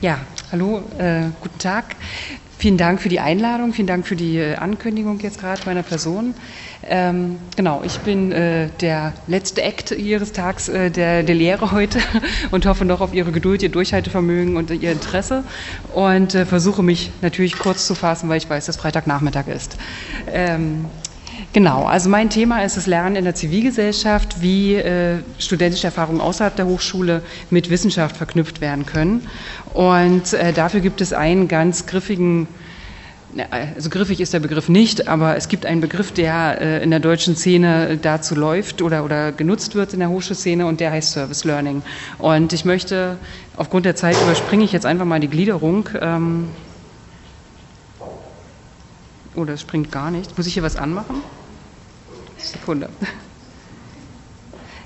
Ja, hallo, äh, guten Tag. Vielen Dank für die Einladung, vielen Dank für die äh, Ankündigung jetzt gerade meiner Person. Ähm, genau, ich bin äh, der letzte Act Ihres Tags äh, der, der Lehre heute und hoffe noch auf Ihre Geduld, Ihr Durchhaltevermögen und Ihr Interesse und äh, versuche mich natürlich kurz zu fassen, weil ich weiß, dass Freitagnachmittag ist. Ähm, Genau, also mein Thema ist das Lernen in der Zivilgesellschaft, wie äh, studentische Erfahrungen außerhalb der Hochschule mit Wissenschaft verknüpft werden können. Und äh, dafür gibt es einen ganz griffigen, also griffig ist der Begriff nicht, aber es gibt einen Begriff, der äh, in der deutschen Szene dazu läuft oder, oder genutzt wird in der Hochschulszene und der heißt Service Learning. Und ich möchte, aufgrund der Zeit überspringe ich jetzt einfach mal die Gliederung. Ähm, Oh, das springt gar nicht. Muss ich hier was anmachen? Sekunde.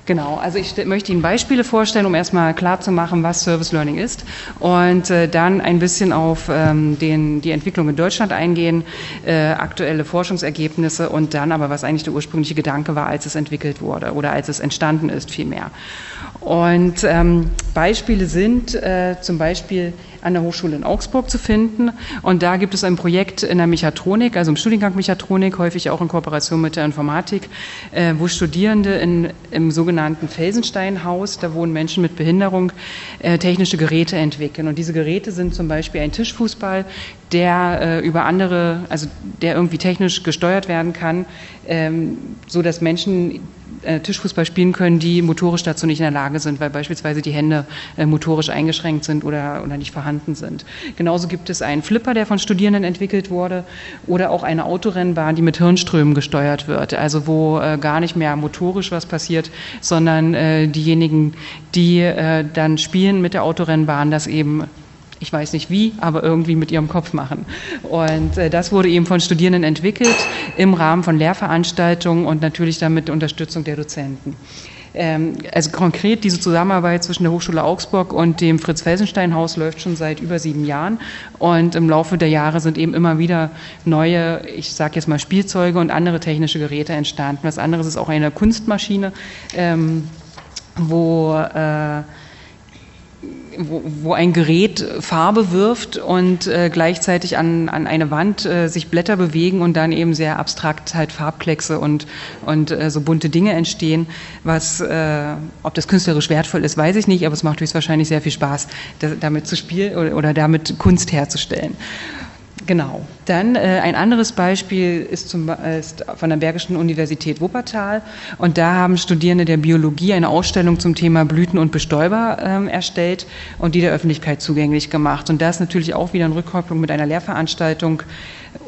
Genau, also ich möchte Ihnen Beispiele vorstellen, um erstmal klarzumachen, was Service Learning ist und äh, dann ein bisschen auf ähm, den, die Entwicklung in Deutschland eingehen, äh, aktuelle Forschungsergebnisse und dann aber, was eigentlich der ursprüngliche Gedanke war, als es entwickelt wurde oder als es entstanden ist vielmehr. Und ähm, Beispiele sind äh, zum Beispiel an der Hochschule in Augsburg zu finden. Und da gibt es ein Projekt in der Mechatronik, also im Studiengang Mechatronik, häufig auch in Kooperation mit der Informatik, äh, wo Studierende in, im sogenannten Felsensteinhaus, da wohnen Menschen mit Behinderung, äh, technische Geräte entwickeln. Und diese Geräte sind zum Beispiel ein Tischfußball, der äh, über andere, also der irgendwie technisch gesteuert werden kann, so dass Menschen äh, Tischfußball spielen können, die motorisch dazu nicht in der Lage sind, weil beispielsweise die Hände äh, motorisch eingeschränkt sind oder, oder nicht vorhanden sind. Genauso gibt es einen Flipper, der von Studierenden entwickelt wurde, oder auch eine Autorennbahn, die mit Hirnströmen gesteuert wird, also wo äh, gar nicht mehr motorisch was passiert, sondern diejenigen, die dann spielen mit der Autorennbahn, das eben ich weiß nicht wie, aber irgendwie mit ihrem Kopf machen. Und äh, das wurde eben von Studierenden entwickelt im Rahmen von Lehrveranstaltungen und natürlich dann mit Unterstützung der Dozenten. Ähm, also konkret diese Zusammenarbeit zwischen der Hochschule Augsburg und dem Fritz-Felsenstein-Haus läuft schon seit über sieben Jahren und im Laufe der Jahre sind eben immer wieder neue, ich sage jetzt mal Spielzeuge und andere technische Geräte entstanden. Was anderes ist auch eine Kunstmaschine, ähm, wo äh, wo, wo ein Gerät Farbe wirft und äh, gleichzeitig an, an eine Wand äh, sich Blätter bewegen und dann eben sehr abstrakt halt Farbkleckse und, und äh, so bunte Dinge entstehen. Was, äh, ob das künstlerisch wertvoll ist, weiß ich nicht, aber es macht höchstwahrscheinlich sehr viel Spaß, damit zu spielen oder, oder damit Kunst herzustellen. Genau. Dann äh, ein anderes Beispiel ist, zum, ist von der Bergischen Universität Wuppertal. Und da haben Studierende der Biologie eine Ausstellung zum Thema Blüten und Bestäuber ähm, erstellt und die der Öffentlichkeit zugänglich gemacht. Und das natürlich auch wieder in Rückkopplung mit einer Lehrveranstaltung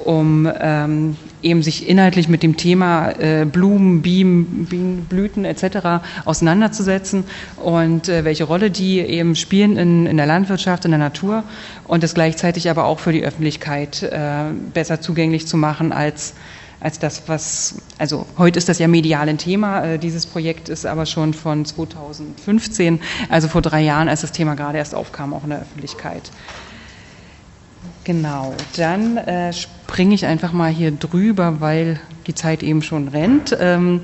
um ähm, eben sich inhaltlich mit dem Thema äh, Blumen, Bienen, Bienen, Blüten etc. auseinanderzusetzen und äh, welche Rolle die eben spielen in, in der Landwirtschaft, in der Natur und das gleichzeitig aber auch für die Öffentlichkeit äh, besser zugänglich zu machen als als das, was, also heute ist das ja medial ein Thema, äh, dieses Projekt ist aber schon von 2015, also vor drei Jahren, als das Thema gerade erst aufkam, auch in der Öffentlichkeit. Genau, dann äh, springe ich einfach mal hier drüber, weil die Zeit eben schon rennt. Ähm,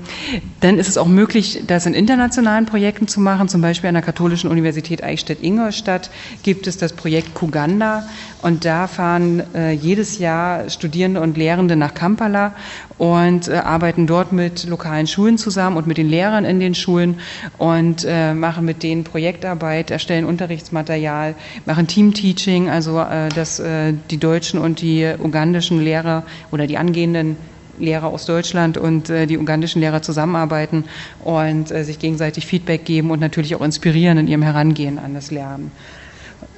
dann ist es auch möglich, das in internationalen Projekten zu machen. Zum Beispiel an der Katholischen Universität Eichstätt-Ingolstadt gibt es das Projekt Kuganda. Und da fahren äh, jedes Jahr Studierende und Lehrende nach Kampala und äh, arbeiten dort mit lokalen Schulen zusammen und mit den Lehrern in den Schulen und äh, machen mit denen Projektarbeit, erstellen Unterrichtsmaterial, machen Teamteaching, also äh, dass äh, die deutschen und die ugandischen Lehrer oder die angehenden Lehrer aus Deutschland und äh, die ugandischen Lehrer zusammenarbeiten und äh, sich gegenseitig Feedback geben und natürlich auch inspirieren in ihrem Herangehen an das Lernen.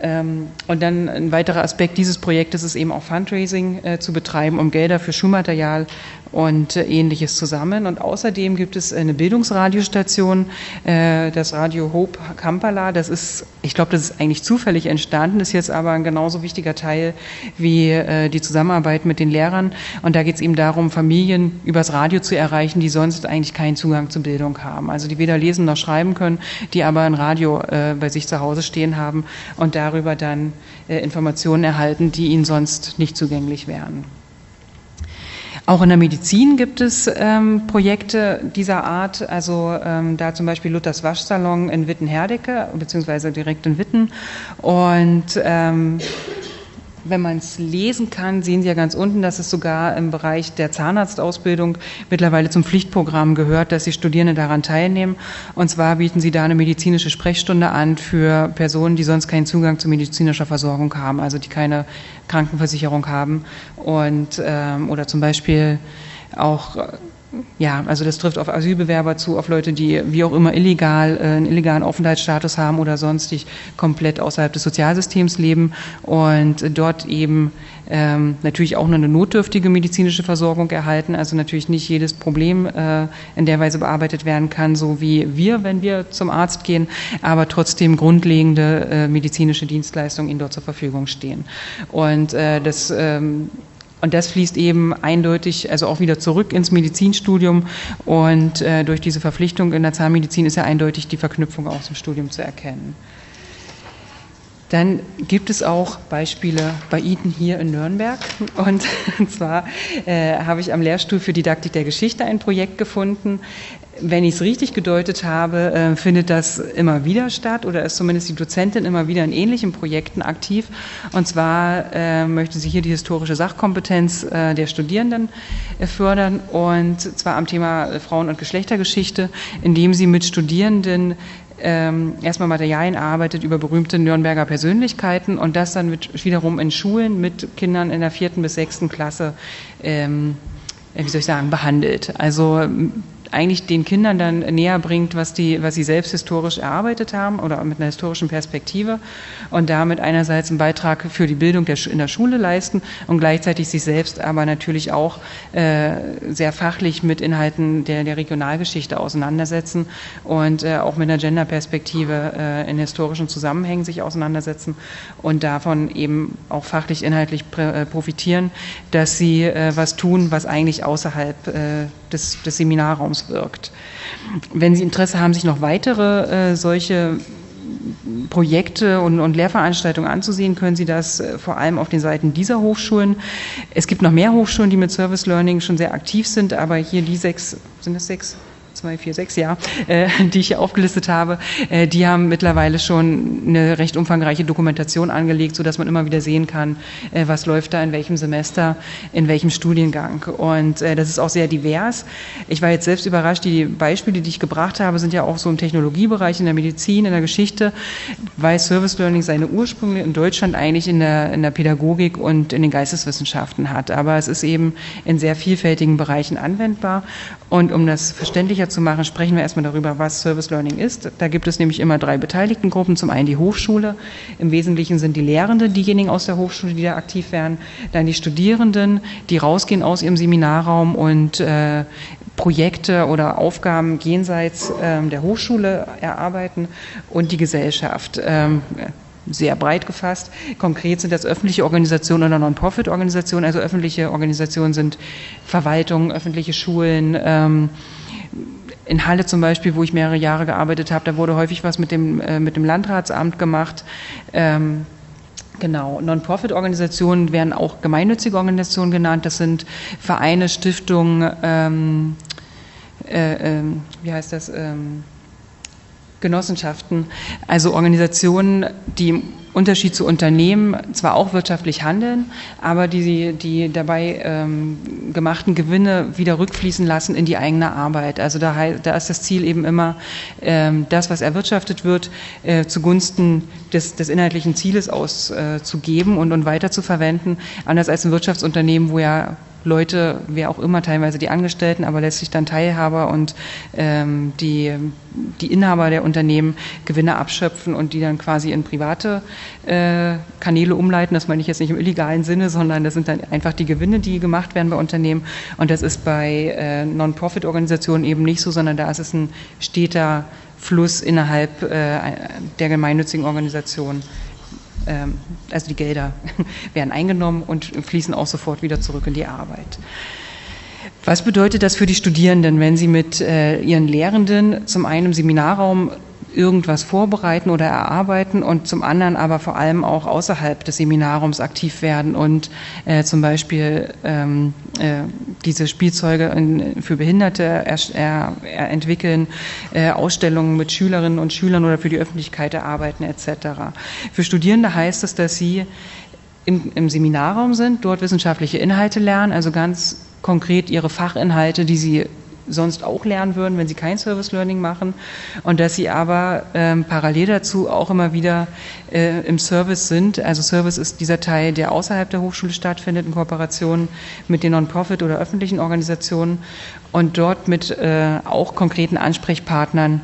Ähm, und dann ein weiterer Aspekt dieses Projektes ist eben auch Fundraising äh, zu betreiben, um Gelder für Schulmaterial und äh, ähnliches zusammen. Und außerdem gibt es eine Bildungsradiostation, äh, das Radio Hope Kampala. Das ist, ich glaube, das ist eigentlich zufällig entstanden, ist jetzt aber ein genauso wichtiger Teil wie äh, die Zusammenarbeit mit den Lehrern. Und da geht es eben darum, Familien übers Radio zu erreichen, die sonst eigentlich keinen Zugang zur Bildung haben. Also die weder lesen noch schreiben können, die aber ein Radio bei sich zu Hause stehen haben und darüber dann Informationen erhalten, die ihnen sonst nicht zugänglich wären. Auch in der Medizin gibt es ähm, Projekte dieser Art, also ähm, da zum Beispiel Luthers Waschsalon in Witten-Herdecke, beziehungsweise direkt in Witten. Und ähm, wenn man es lesen kann, sehen Sie ja ganz unten, dass es sogar im Bereich der Zahnarztausbildung mittlerweile zum Pflichtprogramm gehört, dass die Studierenden daran teilnehmen. Und zwar bieten sie da eine medizinische Sprechstunde an für Personen, die sonst keinen Zugang zu medizinischer Versorgung haben, also die keine Krankenversicherung haben und ähm, oder zum Beispiel auch ja, also das trifft auf Asylbewerber zu, auf Leute, die wie auch immer illegal, äh, einen illegalen Aufenthaltsstatus haben oder sonstig komplett außerhalb des Sozialsystems leben und dort eben ähm, natürlich auch nur eine notdürftige medizinische Versorgung erhalten. Also natürlich nicht jedes Problem äh, in der Weise bearbeitet werden kann, so wie wir, wenn wir zum Arzt gehen, aber trotzdem grundlegende äh, medizinische Dienstleistungen ihnen dort zur Verfügung stehen. Und äh, das ähm, und das fließt eben eindeutig, also auch wieder zurück ins Medizinstudium. Und äh, durch diese Verpflichtung in der Zahnmedizin ist ja eindeutig die Verknüpfung auch zum Studium zu erkennen. Dann gibt es auch Beispiele bei Ihnen hier in Nürnberg. Und, und zwar äh, habe ich am Lehrstuhl für Didaktik der Geschichte ein Projekt gefunden, wenn ich es richtig gedeutet habe, äh, findet das immer wieder statt oder ist zumindest die Dozentin immer wieder in ähnlichen Projekten aktiv. Und zwar äh, möchte sie hier die historische Sachkompetenz äh, der Studierenden äh, fördern und zwar am Thema äh, Frauen- und Geschlechtergeschichte, indem sie mit Studierenden ähm, erstmal Materialien arbeitet über berühmte Nürnberger Persönlichkeiten und das dann mit, wiederum in Schulen mit Kindern in der vierten bis sechsten Klasse ähm, wie soll ich sagen, behandelt. Also eigentlich den Kindern dann näher bringt, was, die, was sie selbst historisch erarbeitet haben oder mit einer historischen Perspektive und damit einerseits einen Beitrag für die Bildung der, in der Schule leisten und gleichzeitig sich selbst aber natürlich auch äh, sehr fachlich mit Inhalten der, der Regionalgeschichte auseinandersetzen und äh, auch mit einer Genderperspektive äh, in historischen Zusammenhängen sich auseinandersetzen und davon eben auch fachlich inhaltlich äh, profitieren, dass sie äh, was tun, was eigentlich außerhalb äh, des, des Seminarraums wirkt. Wenn Sie Interesse haben, sich noch weitere äh, solche Projekte und, und, Lehrveranstaltungen anzusehen, können Sie das äh, vor allem auf den Seiten dieser Hochschulen. Es gibt noch mehr Hochschulen, die mit Service Learning schon sehr aktiv sind, aber hier die sechs, sind es sechs? Zwei, vier, sechs, ja, äh, die ich hier aufgelistet habe, äh, die haben mittlerweile schon eine recht umfangreiche Dokumentation angelegt, sodass man immer wieder sehen kann, äh, was läuft da in welchem Semester, in welchem Studiengang. Und äh, das ist auch sehr divers. Ich war jetzt selbst überrascht, die Beispiele, die ich gebracht habe, sind ja auch so im Technologiebereich, in der Medizin, in der Geschichte, weil Service Learning seine Ursprünge in Deutschland eigentlich in der, in der Pädagogik und in den Geisteswissenschaften hat. Aber es ist eben in sehr vielfältigen Bereichen anwendbar. Und um das verständlicher zu machen, sprechen wir erstmal darüber, was Service Learning ist. Da gibt es nämlich immer drei Beteiligtengruppen. Zum einen die Hochschule. Im Wesentlichen sind die Lehrenden diejenigen aus der Hochschule, die da aktiv werden. Dann die Studierenden, die rausgehen aus ihrem Seminarraum und äh, Projekte oder Aufgaben jenseits ähm, der Hochschule erarbeiten und die Gesellschaft. Ähm, sehr breit gefasst. Konkret sind das öffentliche Organisationen oder Non-Profit-Organisationen. Also öffentliche Organisationen sind Verwaltungen, öffentliche Schulen. Ähm, in Halle zum Beispiel, wo ich mehrere Jahre gearbeitet habe, da wurde häufig was mit dem, äh, mit dem Landratsamt gemacht. Ähm, Genau, Non-Profit-Organisationen werden auch gemeinnützige Organisationen genannt. Das sind Vereine, Stiftungen, ähm, äh, äh, wie heißt das? Ähm, Genossenschaften, also Organisationen, die im Unterschied zu Unternehmen zwar auch wirtschaftlich handeln, aber die die dabei ähm, gemachten Gewinne wieder rückfließen lassen in die eigene Arbeit. Also da, da ist das Ziel eben immer, ähm, das, was erwirtschaftet wird, äh, zugunsten des, des inhaltlichen Zieles auszugeben äh, und, und weiter zu verwenden, anders als ein Wirtschaftsunternehmen, wo ja Leute, wer auch immer, teilweise die Angestellten, aber letztlich dann Teilhaber und ähm, die, die Inhaber der Unternehmen Gewinne abschöpfen und die dann quasi in private äh, Kanäle umleiten. Das meine ich jetzt nicht im illegalen Sinne, sondern das sind dann einfach die Gewinne, die gemacht werden bei Unternehmen. Und das ist bei äh, Non-Profit-Organisationen eben nicht so, sondern da ist es ein steter Fluss innerhalb äh, der gemeinnützigen Organisation. Ähm, also die Gelder werden eingenommen und fließen auch sofort wieder zurück in die Arbeit. Was bedeutet das für die Studierenden, wenn sie mit äh, ihren Lehrenden zum einen im Seminarraum irgendwas vorbereiten oder erarbeiten und zum anderen aber vor allem auch außerhalb des Seminarraums aktiv werden und äh, zum Beispiel ähm, äh, diese Spielzeuge in, für Behinderte er, er, er entwickeln, äh, Ausstellungen mit Schülerinnen und Schülern oder für die Öffentlichkeit erarbeiten etc. Für Studierende heißt es, dass sie im, im Seminarraum sind, dort wissenschaftliche Inhalte lernen, also ganz konkret ihre Fachinhalte, die sie sonst auch lernen würden, wenn sie kein Service Learning machen und dass sie aber ähm, parallel dazu auch immer wieder äh, im Service sind. Also Service ist dieser Teil, der außerhalb der Hochschule stattfindet, in Kooperation mit den Non-Profit oder öffentlichen Organisationen und dort mit äh, auch konkreten Ansprechpartnern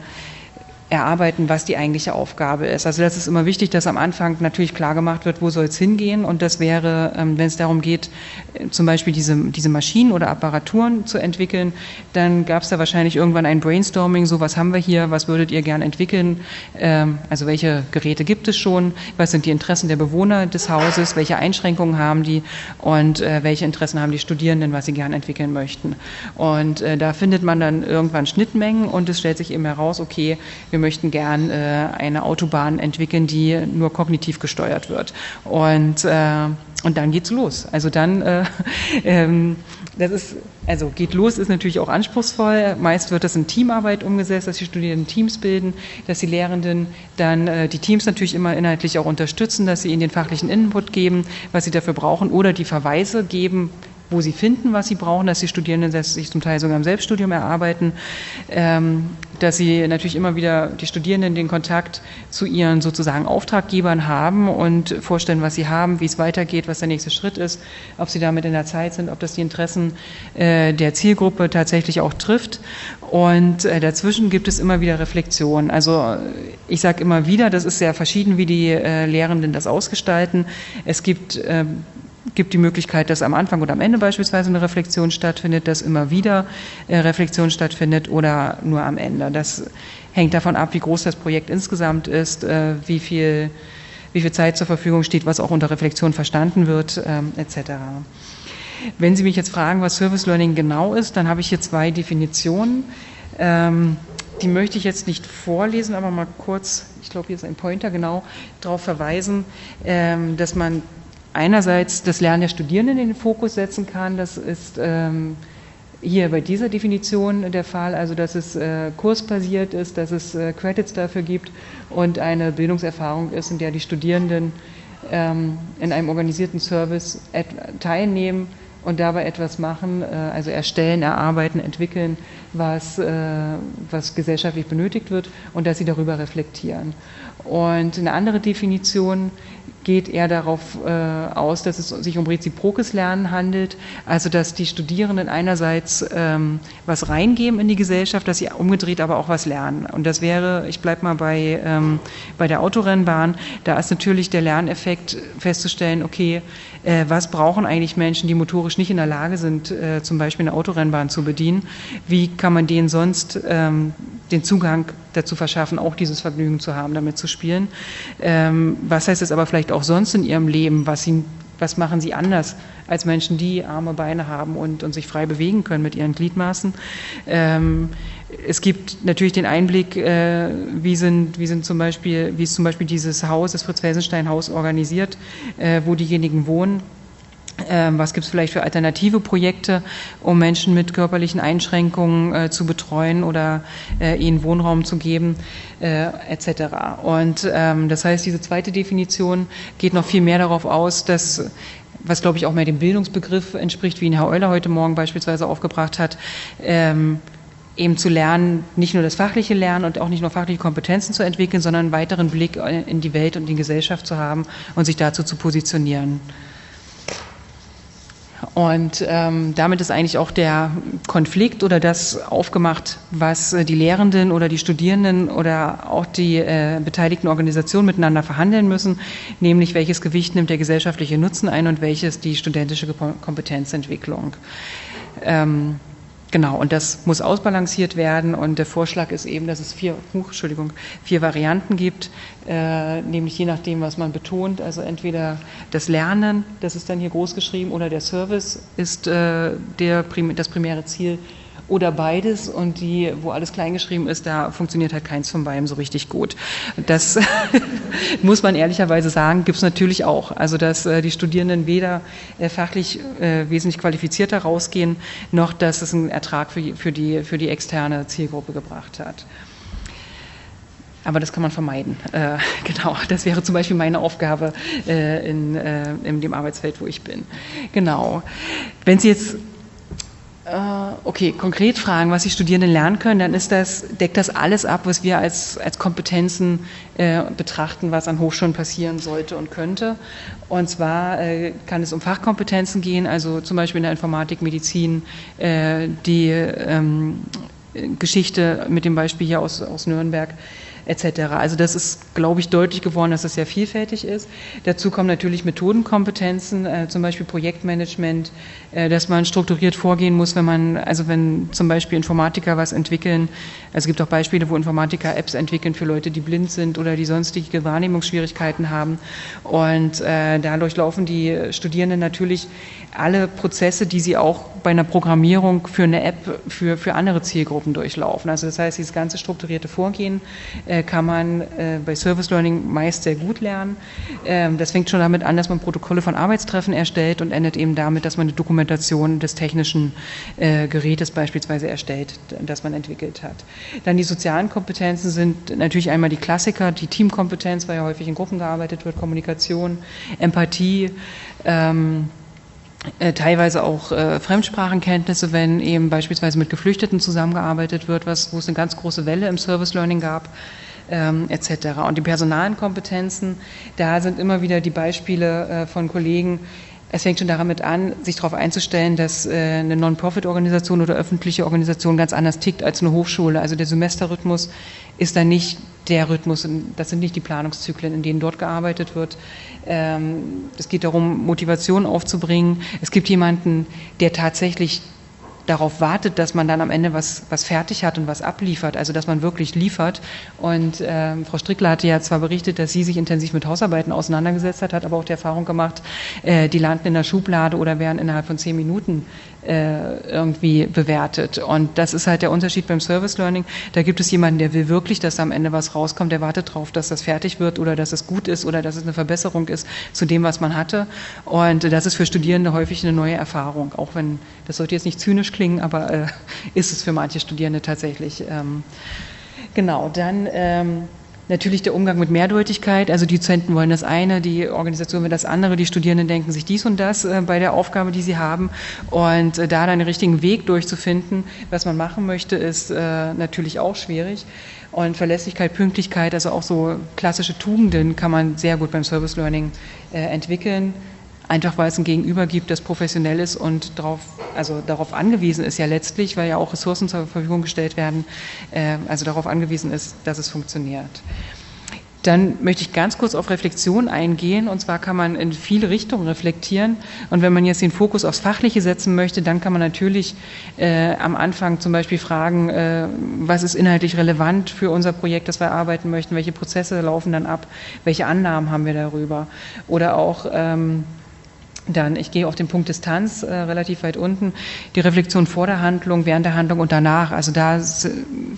erarbeiten, was die eigentliche Aufgabe ist. Also das ist immer wichtig, dass am Anfang natürlich klar gemacht wird, wo soll es hingehen. Und das wäre, ähm, wenn es darum geht, äh, zum Beispiel diese, diese Maschinen oder Apparaturen zu entwickeln, dann gab es da wahrscheinlich irgendwann ein Brainstorming, so was haben wir hier, was würdet ihr gern entwickeln, ähm, also welche Geräte gibt es schon, was sind die Interessen der Bewohner des Hauses, welche Einschränkungen haben die und äh, welche Interessen haben die Studierenden, was sie gern entwickeln möchten. Und äh, da findet man dann irgendwann Schnittmengen und es stellt sich eben heraus, okay, wir wir möchten gern äh, eine Autobahn entwickeln, die nur kognitiv gesteuert wird. Und, äh, und dann geht's los. Also dann, äh, ähm, das ist, also geht los ist natürlich auch anspruchsvoll. Meist wird das in Teamarbeit umgesetzt, dass die Studierenden Teams bilden, dass die Lehrenden dann äh, die Teams natürlich immer inhaltlich auch unterstützen, dass sie ihnen den fachlichen Input geben, was sie dafür brauchen oder die Verweise geben, wo sie finden, was sie brauchen, dass die Studierenden sich zum Teil sogar im Selbststudium erarbeiten, ähm, dass sie natürlich immer wieder die Studierenden den Kontakt zu ihren sozusagen Auftraggebern haben und vorstellen, was sie haben, wie es weitergeht, was der nächste Schritt ist, ob sie damit in der Zeit sind, ob das die Interessen äh, der Zielgruppe tatsächlich auch trifft. Und äh, dazwischen gibt es immer wieder Reflexion. Also ich sage immer wieder, das ist sehr verschieden, wie die äh, Lehrenden das ausgestalten. Es gibt ähm, gibt die Möglichkeit, dass am Anfang oder am Ende beispielsweise eine Reflexion stattfindet, dass immer wieder äh, Reflexion stattfindet oder nur am Ende. Das hängt davon ab, wie groß das Projekt insgesamt ist, äh, wie viel, wie viel Zeit zur Verfügung steht, was auch unter Reflexion verstanden wird, ähm, etc. Wenn Sie mich jetzt fragen, was Service Learning genau ist, dann habe ich hier zwei Definitionen. Ähm, die möchte ich jetzt nicht vorlesen, aber mal kurz, ich glaube, hier ist ein Pointer genau, darauf verweisen, ähm, dass man einerseits das Lernen der Studierenden in den Fokus setzen kann. Das ist ähm, hier bei dieser Definition der Fall, also dass es äh, kursbasiert ist, dass es äh, Credits dafür gibt und eine Bildungserfahrung ist, in der die Studierenden ähm, in einem organisierten Service teilnehmen und dabei etwas machen, äh, also erstellen, erarbeiten, entwickeln, was, äh, was gesellschaftlich benötigt wird und dass sie darüber reflektieren. Und eine andere Definition geht eher darauf äh, aus, dass es sich um reziprokes Lernen handelt, also dass die Studierenden einerseits ähm, was reingeben in die Gesellschaft, dass sie umgedreht aber auch was lernen. Und das wäre, ich bleibe mal bei, ähm, bei der Autorennbahn, da ist natürlich der Lerneffekt festzustellen, okay, äh, was brauchen eigentlich Menschen, die motorisch nicht in der Lage sind, äh, zum Beispiel eine Autorennbahn zu bedienen, wie kann man denen sonst ähm, den Zugang dazu verschaffen, auch dieses Vergnügen zu haben, damit zu spielen. Ähm, was heißt es aber vielleicht auch sonst in ihrem Leben? Was, sie, was machen sie anders als Menschen, die arme Beine haben und, und sich frei bewegen können mit ihren Gliedmaßen? Ähm, es gibt natürlich den Einblick, äh, wie, sind, wie, sind zum Beispiel, wie ist zum Beispiel dieses Haus, das Fritz-Felsenstein-Haus organisiert, äh, wo diejenigen wohnen was gibt es vielleicht für alternative Projekte, um Menschen mit körperlichen Einschränkungen äh, zu betreuen oder äh, ihnen Wohnraum zu geben, äh, etc. Und ähm, das heißt, diese zweite Definition geht noch viel mehr darauf aus, dass was glaube ich auch mehr dem Bildungsbegriff entspricht, wie ihn Herr Euler heute Morgen beispielsweise aufgebracht hat, ähm, eben zu lernen, nicht nur das fachliche Lernen und auch nicht nur fachliche Kompetenzen zu entwickeln, sondern einen weiteren Blick in die Welt und die Gesellschaft zu haben und sich dazu zu positionieren. Und ähm, damit ist eigentlich auch der Konflikt oder das aufgemacht, was äh, die Lehrenden oder die Studierenden oder auch die äh, beteiligten Organisationen miteinander verhandeln müssen, nämlich welches Gewicht nimmt der gesellschaftliche Nutzen ein und welches die studentische Kompetenzentwicklung. Ähm, Genau, und das muss ausbalanciert werden. Und der Vorschlag ist eben, dass es vier, Entschuldigung, vier Varianten gibt, äh, nämlich je nachdem, was man betont. Also entweder das Lernen, das ist dann hier groß geschrieben, oder der Service ist äh, der, das primäre Ziel oder beides und die, wo alles kleingeschrieben ist, da funktioniert halt keins von beiden so richtig gut. Das muss man ehrlicherweise sagen, gibt es natürlich auch. Also dass äh, die Studierenden weder äh, fachlich äh, wesentlich qualifizierter rausgehen, noch dass es einen Ertrag für, für, die, für die externe Zielgruppe gebracht hat. Aber das kann man vermeiden. Äh, genau, das wäre zum Beispiel meine Aufgabe äh, in, äh, in dem Arbeitsfeld, wo ich bin. Genau. Wenn Sie jetzt okay, konkret fragen, was die Studierenden lernen können, dann ist das, deckt das alles ab, was wir als, als Kompetenzen äh, betrachten, was an Hochschulen passieren sollte und könnte. Und zwar äh, kann es um Fachkompetenzen gehen, also zum Beispiel in der Informatik, Medizin, äh, die ähm, Geschichte mit dem Beispiel hier aus, aus Nürnberg etc. Also das ist, glaube ich, deutlich geworden, dass es sehr vielfältig ist. Dazu kommen natürlich Methodenkompetenzen, äh, zum Beispiel Projektmanagement, äh, dass man strukturiert vorgehen muss, wenn man, also wenn zum Beispiel Informatiker was entwickeln, also es gibt auch Beispiele, wo Informatiker Apps entwickeln für Leute, die blind sind oder die sonstige Wahrnehmungsschwierigkeiten haben. Und äh, dadurch laufen die Studierenden natürlich alle Prozesse, die sie auch bei einer Programmierung für eine App für, für andere Zielgruppen durchlaufen. Also das heißt, dieses ganze strukturierte Vorgehen äh, kann man äh, bei Service Learning meist sehr gut lernen. Ähm, das fängt schon damit an, dass man Protokolle von Arbeitstreffen erstellt und endet eben damit, dass man eine Dokumentation des technischen äh, Gerätes beispielsweise erstellt, das man entwickelt hat. Dann die sozialen Kompetenzen sind natürlich einmal die Klassiker, die Teamkompetenz, weil ja häufig in Gruppen gearbeitet wird, Kommunikation, Empathie, ähm, äh, teilweise auch äh, Fremdsprachenkenntnisse, wenn eben beispielsweise mit Geflüchteten zusammengearbeitet wird, was, wo es eine ganz große Welle im Service Learning gab. Ähm, etc. Und die personalen Kompetenzen, da sind immer wieder die Beispiele äh, von Kollegen, es fängt schon damit an, sich darauf einzustellen, dass äh, eine Non-Profit-Organisation oder öffentliche Organisation ganz anders tickt als eine Hochschule. Also der Semesterrhythmus ist dann nicht der Rhythmus, das sind nicht die Planungszyklen, in denen dort gearbeitet wird. Ähm, es geht darum, Motivation aufzubringen. Es gibt jemanden, der tatsächlich darauf wartet, dass man dann am Ende was, was fertig hat und was abliefert, also dass man wirklich liefert. Und äh, Frau Strickler hatte ja zwar berichtet, dass sie sich intensiv mit Hausarbeiten auseinandergesetzt hat, hat aber auch die Erfahrung gemacht, äh, die landen in der Schublade oder werden innerhalb von zehn Minuten irgendwie bewertet. Und das ist halt der Unterschied beim Service Learning. Da gibt es jemanden, der will wirklich, dass da am Ende was rauskommt, der wartet darauf, dass das fertig wird oder dass es gut ist oder dass es eine Verbesserung ist zu dem, was man hatte. Und das ist für Studierende häufig eine neue Erfahrung, auch wenn das sollte jetzt nicht zynisch klingen, aber äh, ist es für manche Studierende tatsächlich. Ähm, genau, dann ähm, Natürlich der Umgang mit Mehrdeutigkeit, also die Dozenten wollen das eine, die Organisation will das andere, die Studierenden denken sich dies und das äh, bei der Aufgabe, die sie haben. Und äh, da dann den richtigen Weg durchzufinden, was man machen möchte, ist äh, natürlich auch schwierig. Und Verlässlichkeit, Pünktlichkeit, also auch so klassische Tugenden kann man sehr gut beim Service Learning entwickeln einfach weil es ein Gegenüber gibt, das professionell ist und darauf, also darauf angewiesen ist ja letztlich, weil ja auch Ressourcen zur Verfügung gestellt werden, äh, also darauf angewiesen ist, dass es funktioniert. Dann möchte ich ganz kurz auf Reflexion eingehen. Und zwar kann man in viele Richtungen reflektieren. Und wenn man jetzt den Fokus aufs Fachliche setzen möchte, dann kann man natürlich äh, am Anfang zum Beispiel fragen, äh, was ist inhaltlich relevant für unser Projekt, das wir erarbeiten möchten, welche Prozesse laufen dann ab, welche Annahmen haben wir darüber. Oder auch, ähm, dann, ich gehe auf den Punkt Distanz äh, relativ weit unten, die Reflexion vor der Handlung, während der Handlung und danach. Also da,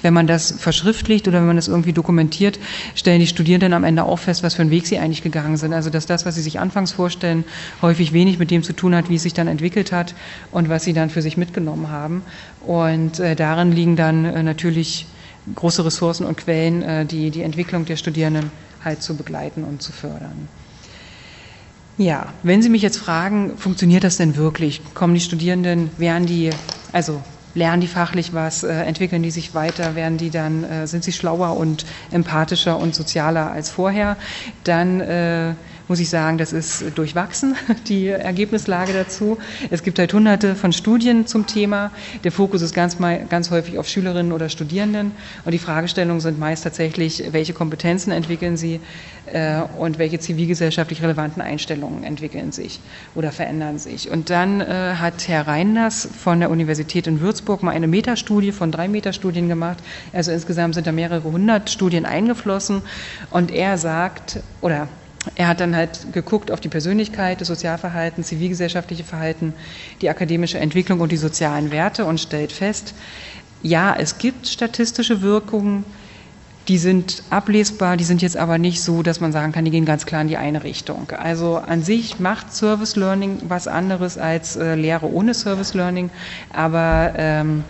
wenn man das verschriftlicht oder wenn man das irgendwie dokumentiert, stellen die Studierenden am Ende auch fest, was für einen Weg sie eigentlich gegangen sind. Also dass das, was sie sich anfangs vorstellen, häufig wenig mit dem zu tun hat, wie es sich dann entwickelt hat und was sie dann für sich mitgenommen haben. Und äh, darin liegen dann äh, natürlich große Ressourcen und Quellen, äh, die die Entwicklung der Studierenden halt zu begleiten und zu fördern. Ja, wenn Sie mich jetzt fragen, funktioniert das denn wirklich? Kommen die Studierenden, werden die, also lernen die fachlich was, äh, entwickeln die sich weiter, werden die dann, äh, sind sie schlauer und empathischer und sozialer als vorher? Dann äh, muss ich sagen, das ist durchwachsen, die Ergebnislage dazu. Es gibt halt hunderte von Studien zum Thema. Der Fokus ist ganz, ganz häufig auf Schülerinnen oder Studierenden und die Fragestellungen sind meist tatsächlich, welche Kompetenzen entwickeln sie äh, und welche zivilgesellschaftlich relevanten Einstellungen entwickeln sich oder verändern sich. Und dann äh, hat Herr Reiners von der Universität in Würzburg mal eine Metastudie von drei Metastudien gemacht. Also insgesamt sind da mehrere hundert Studien eingeflossen und er sagt, oder er hat dann halt geguckt auf die Persönlichkeit, das Sozialverhalten, zivilgesellschaftliche Verhalten, die akademische Entwicklung und die sozialen Werte und stellt fest, ja, es gibt statistische Wirkungen, die sind ablesbar, die sind jetzt aber nicht so, dass man sagen kann, die gehen ganz klar in die eine Richtung. Also an sich macht Service Learning was anderes als äh, Lehre ohne Service Learning, aber ähm,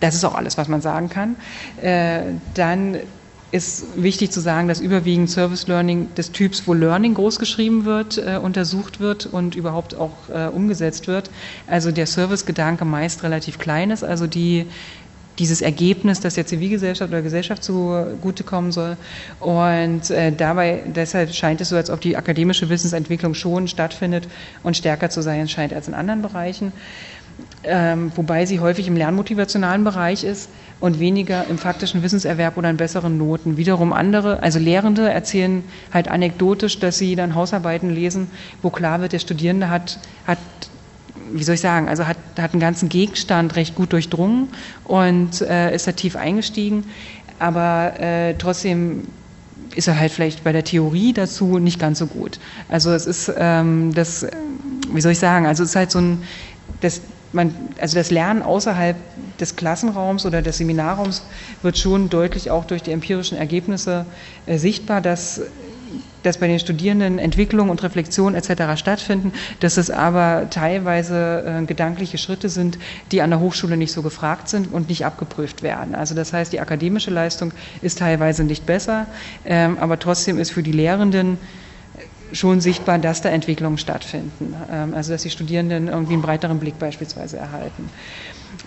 das ist auch alles, was man sagen kann. Äh, dann ist wichtig zu sagen, dass überwiegend Service Learning des Typs, wo Learning großgeschrieben wird, äh, untersucht wird und überhaupt auch äh, umgesetzt wird. Also der Service-Gedanke meist relativ klein ist, also die dieses Ergebnis, das der Zivilgesellschaft oder Gesellschaft zugutekommen soll. Und äh, dabei, deshalb scheint es so, als ob die akademische Wissensentwicklung schon stattfindet und stärker zu sein scheint als in anderen Bereichen ähm, wobei sie häufig im lernmotivationalen Bereich ist und weniger im faktischen Wissenserwerb oder in besseren Noten. Wiederum andere, also Lehrende erzählen halt anekdotisch, dass sie dann Hausarbeiten lesen, wo klar wird, der Studierende hat, hat wie soll ich sagen, also hat, hat einen ganzen Gegenstand recht gut durchdrungen und äh, ist da tief eingestiegen, aber äh, trotzdem ist er halt vielleicht bei der Theorie dazu nicht ganz so gut. Also es ist ähm, das, wie soll ich sagen, also es ist halt so ein, das, man, also das Lernen außerhalb des Klassenraums oder des Seminarraums wird schon deutlich auch durch die empirischen Ergebnisse äh, sichtbar, dass dass bei den Studierenden Entwicklung und Reflexion etc. stattfinden, dass es aber teilweise äh, gedankliche Schritte sind, die an der Hochschule nicht so gefragt sind und nicht abgeprüft werden. Also das heißt, die akademische Leistung ist teilweise nicht besser, ähm, aber trotzdem ist für die Lehrenden schon sichtbar, dass da Entwicklungen stattfinden. Ähm, also dass die Studierenden irgendwie einen breiteren Blick beispielsweise erhalten.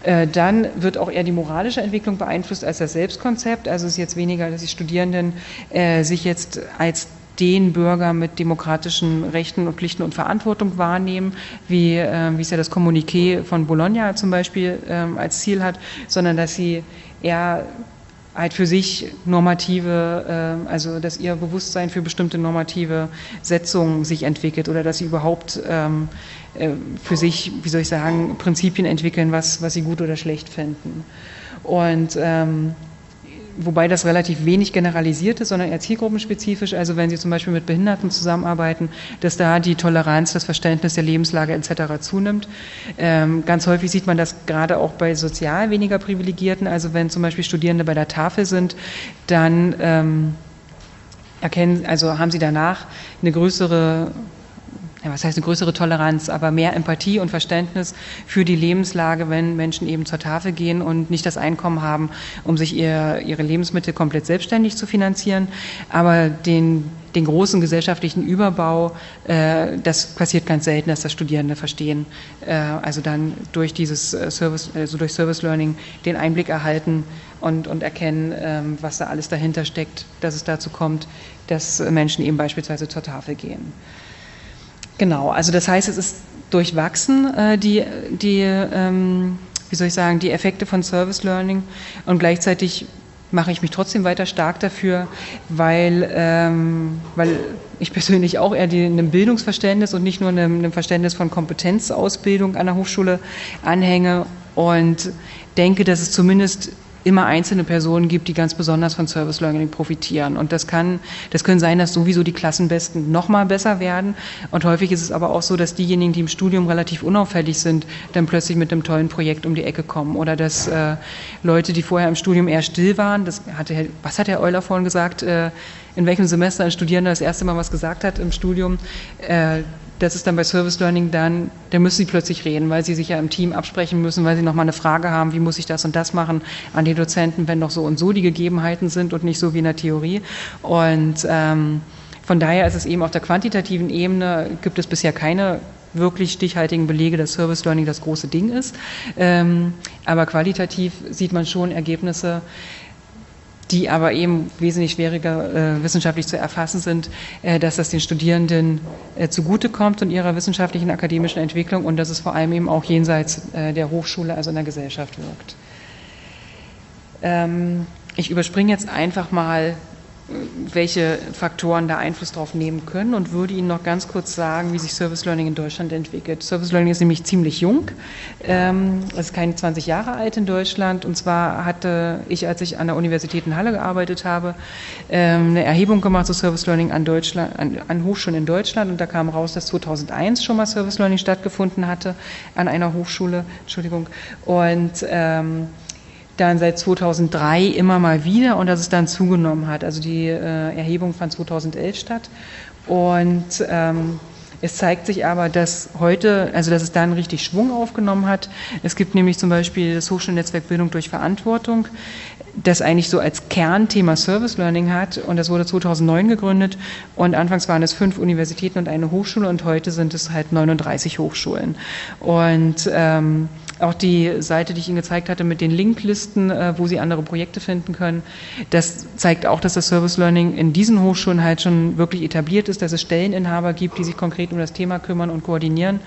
Äh, dann wird auch eher die moralische Entwicklung beeinflusst als das Selbstkonzept. Also es ist jetzt weniger, dass die Studierenden äh, sich jetzt als den Bürger mit demokratischen Rechten und Pflichten und Verantwortung wahrnehmen, wie, äh, wie es ja das Kommuniqué von Bologna zum Beispiel ähm, als Ziel hat, sondern dass sie eher halt für sich normative, äh, also dass ihr Bewusstsein für bestimmte normative Setzungen sich entwickelt oder dass sie überhaupt ähm, äh, für sich, wie soll ich sagen, Prinzipien entwickeln, was, was sie gut oder schlecht finden. Und ähm, wobei das relativ wenig generalisiert ist, sondern eher zielgruppenspezifisch. Also wenn Sie zum Beispiel mit Behinderten zusammenarbeiten, dass da die Toleranz, das Verständnis der Lebenslage etc. zunimmt. Ähm, ganz häufig sieht man das gerade auch bei sozial weniger Privilegierten. Also wenn zum Beispiel Studierende bei der Tafel sind, dann ähm, erkennen, also haben sie danach eine größere ja, was heißt eine größere Toleranz, aber mehr Empathie und Verständnis für die Lebenslage, wenn Menschen eben zur Tafel gehen und nicht das Einkommen haben, um sich ihr, ihre Lebensmittel komplett selbstständig zu finanzieren, aber den den großen gesellschaftlichen Überbau, äh, das passiert ganz selten, dass das Studierende verstehen. Äh, also dann durch dieses äh, Service, also durch Service Learning den Einblick erhalten und, und erkennen, ähm, was da alles dahinter steckt, dass es dazu kommt, dass Menschen eben beispielsweise zur Tafel gehen. Genau, also das heißt, es ist durchwachsen, äh, die, die ähm, wie soll ich sagen, die Effekte von Service Learning und gleichzeitig mache ich mich trotzdem weiter stark dafür, weil, ähm, weil ich persönlich auch eher einem Bildungsverständnis und nicht nur einem, einem Verständnis von Kompetenzausbildung an der Hochschule anhänge und denke, dass es zumindest immer einzelne Personen gibt, die ganz besonders von Service Learning profitieren. Und das kann, das können sein, dass sowieso die Klassenbesten noch mal besser werden. Und häufig ist es aber auch so, dass diejenigen, die im Studium relativ unauffällig sind, dann plötzlich mit einem tollen Projekt um die Ecke kommen. Oder dass äh, Leute, die vorher im Studium eher still waren, das hatte was hat Herr Euler vorhin gesagt, äh, in welchem Semester ein Studierender das erste Mal was gesagt hat im Studium, äh, das ist dann bei Service Learning dann, da müssen sie plötzlich reden, weil sie sich ja im Team absprechen müssen, weil sie nochmal eine Frage haben, wie muss ich das und das machen an die Dozenten, wenn doch so und so die Gegebenheiten sind und nicht so wie in der Theorie. Und ähm, von daher ist es eben auf der quantitativen Ebene, gibt es bisher keine wirklich stichhaltigen Belege, dass Service Learning das große Ding ist. Ähm, aber qualitativ sieht man schon Ergebnisse, die aber eben wesentlich schwieriger äh, wissenschaftlich zu erfassen sind, äh, dass das den Studierenden äh, zugutekommt und ihrer wissenschaftlichen akademischen Entwicklung und dass es vor allem eben auch jenseits äh, der Hochschule, also in der Gesellschaft wirkt. Ähm, ich überspringe jetzt einfach mal welche Faktoren da Einfluss drauf nehmen können und würde Ihnen noch ganz kurz sagen, wie sich Service Learning in Deutschland entwickelt. Service Learning ist nämlich ziemlich jung, ähm, ist keine 20 Jahre alt in Deutschland. Und zwar hatte ich, als ich an der Universität in Halle gearbeitet habe, ähm, eine Erhebung gemacht zu Service Learning an, Deutschland, an, an Hochschulen in Deutschland. Und da kam raus, dass 2001 schon mal Service Learning stattgefunden hatte an einer Hochschule, Entschuldigung, und ähm, dann seit 2003 immer mal wieder und dass es dann zugenommen hat. Also die äh, Erhebung fand 2011 statt. Und ähm, es zeigt sich aber, dass heute, also dass es dann richtig Schwung aufgenommen hat. Es gibt nämlich zum Beispiel das Hochschulnetzwerk Bildung durch Verantwortung, das eigentlich so als Kernthema Service Learning hat. Und das wurde 2009 gegründet. Und anfangs waren es fünf Universitäten und eine Hochschule. Und heute sind es halt 39 Hochschulen. Und ähm, auch die Seite, die ich Ihnen gezeigt hatte mit den Linklisten, äh, wo Sie andere Projekte finden können, das zeigt auch, dass das Service Learning in diesen Hochschulen halt schon wirklich etabliert ist, dass es Stelleninhaber gibt, die sich konkret um das Thema kümmern und koordinieren.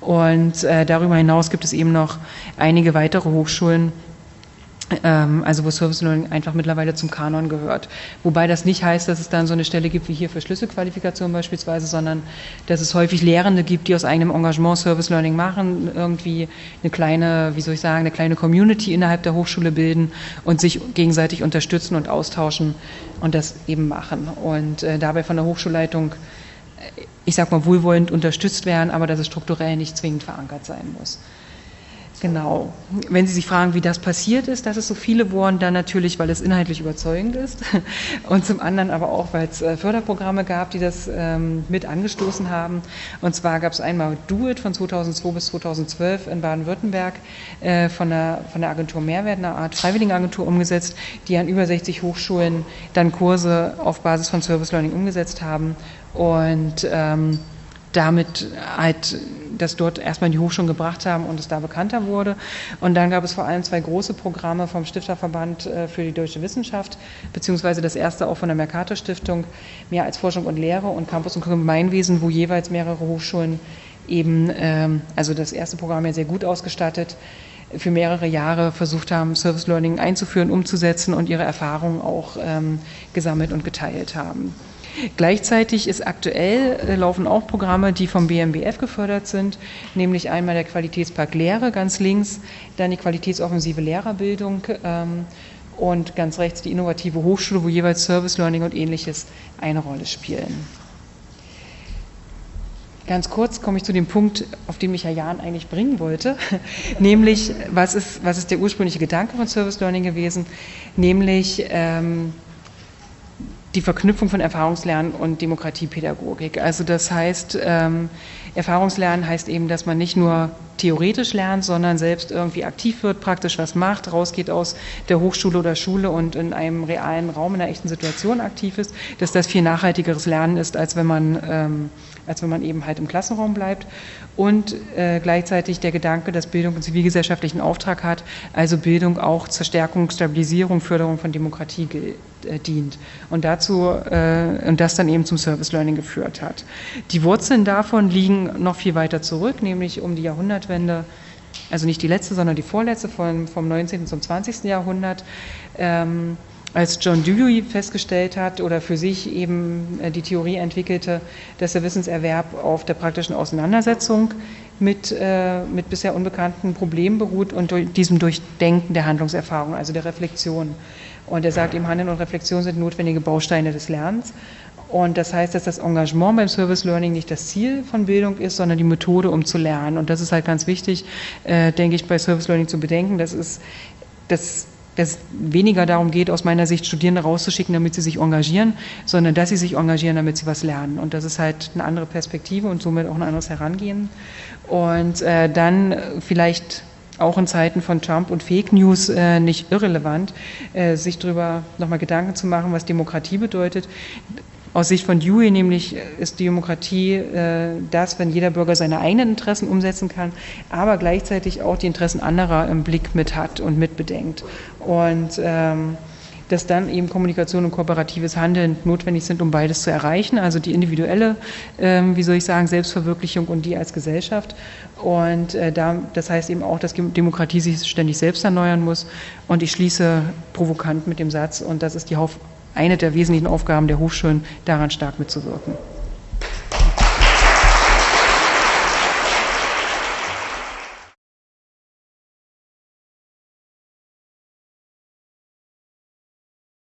Und äh, darüber hinaus gibt es eben noch einige weitere Hochschulen, also wo Service Learning einfach mittlerweile zum Kanon gehört. Wobei das nicht heißt, dass es dann so eine Stelle gibt wie hier für Schlüsselqualifikation beispielsweise, sondern dass es häufig Lehrende gibt, die aus eigenem Engagement Service Learning machen, irgendwie eine kleine, wie soll ich sagen, eine kleine Community innerhalb der Hochschule bilden und sich gegenseitig unterstützen und austauschen und das eben machen. Und äh, dabei von der Hochschulleitung, äh, ich sag mal, wohlwollend unterstützt werden, aber dass es strukturell nicht zwingend verankert sein muss. Genau. Wenn Sie sich fragen, wie das passiert ist, dass es so viele wurden, dann natürlich, weil es inhaltlich überzeugend ist und zum anderen aber auch, weil es äh, Förderprogramme gab, die das ähm, mit angestoßen haben. Und zwar gab es einmal Do von 2002 bis 2012 in Baden-Württemberg äh, von, der, von der Agentur Mehrwert, einer Art Freiwilligenagentur umgesetzt, die an über 60 Hochschulen dann Kurse auf Basis von Service Learning umgesetzt haben und ähm, damit halt das dort erstmal die Hochschulen gebracht haben und es da bekannter wurde. Und dann gab es vor allem zwei große Programme vom Stifterverband äh, für die deutsche Wissenschaft, beziehungsweise das erste auch von der Mercator Stiftung, mehr als Forschung und Lehre und Campus und Gemeinwesen, wo jeweils mehrere Hochschulen eben, ähm, also das erste Programm ja sehr gut ausgestattet, für mehrere Jahre versucht haben, Service Learning einzuführen, umzusetzen und ihre Erfahrungen auch ähm, gesammelt und geteilt haben. Gleichzeitig ist aktuell äh, laufen auch Programme, die vom BMBF gefördert sind, nämlich einmal der Qualitätspakt Lehre ganz links, dann die qualitätsoffensive Lehrerbildung ähm, und ganz rechts die innovative Hochschule, wo jeweils Service Learning und ähnliches eine Rolle spielen. Ganz kurz komme ich zu dem Punkt, auf den mich Herr Jahn eigentlich bringen wollte, nämlich was ist, was ist der ursprüngliche Gedanke von Service Learning gewesen, nämlich ähm, die Verknüpfung von Erfahrungslernen und Demokratiepädagogik. Also das heißt, ähm, Erfahrungslernen heißt eben, dass man nicht nur theoretisch lernt, sondern selbst irgendwie aktiv wird, praktisch was macht, rausgeht aus der Hochschule oder Schule und in einem realen Raum, in einer echten Situation aktiv ist, dass das viel nachhaltigeres Lernen ist, als wenn man, ähm, als wenn man eben halt im Klassenraum bleibt. Und äh, gleichzeitig der Gedanke, dass Bildung einen zivilgesellschaftlichen Auftrag hat, also Bildung auch zur Stärkung, Stabilisierung, Förderung von Demokratie äh, dient. Und dazu, äh, und das dann eben zum Service Learning geführt hat. Die Wurzeln davon liegen noch viel weiter zurück, nämlich um die Jahrhundertwende, also nicht die letzte, sondern die vorletzte von, vom 19. zum 20. Jahrhundert, ähm, als John Dewey festgestellt hat oder für sich eben äh, die Theorie entwickelte, dass der Wissenserwerb auf der praktischen Auseinandersetzung mit, äh, mit bisher unbekannten Problemen beruht und durch diesem Durchdenken der Handlungserfahrung, also der Reflexion. Und er sagt eben, Handeln und Reflexion sind notwendige Bausteine des Lernens. Und das heißt, dass das Engagement beim Service Learning nicht das Ziel von Bildung ist, sondern die Methode, um zu lernen. Und das ist halt ganz wichtig, äh, denke ich, bei Service Learning zu bedenken. Das ist, dass weniger darum geht, aus meiner Sicht Studierende rauszuschicken, damit sie sich engagieren, sondern dass sie sich engagieren, damit sie was lernen. Und das ist halt eine andere Perspektive und somit auch ein anderes Herangehen. Und äh, dann vielleicht auch in Zeiten von Trump und Fake News äh, nicht irrelevant, äh, sich darüber nochmal Gedanken zu machen, was Demokratie bedeutet. Aus Sicht von Dewey nämlich ist Demokratie äh, das, wenn jeder Bürger seine eigenen Interessen umsetzen kann, aber gleichzeitig auch die Interessen anderer im Blick mit hat und mitbedenkt. Und ähm, dass dann eben Kommunikation und kooperatives Handeln notwendig sind, um beides zu erreichen, also die individuelle, ähm, wie soll ich sagen, Selbstverwirklichung und die als Gesellschaft. Und äh, da, das heißt eben auch, dass Demokratie sich ständig selbst erneuern muss. Und ich schließe provokant mit dem Satz, und das ist die Haupt eine der wesentlichen Aufgaben der Hochschulen, daran stark mitzuwirken.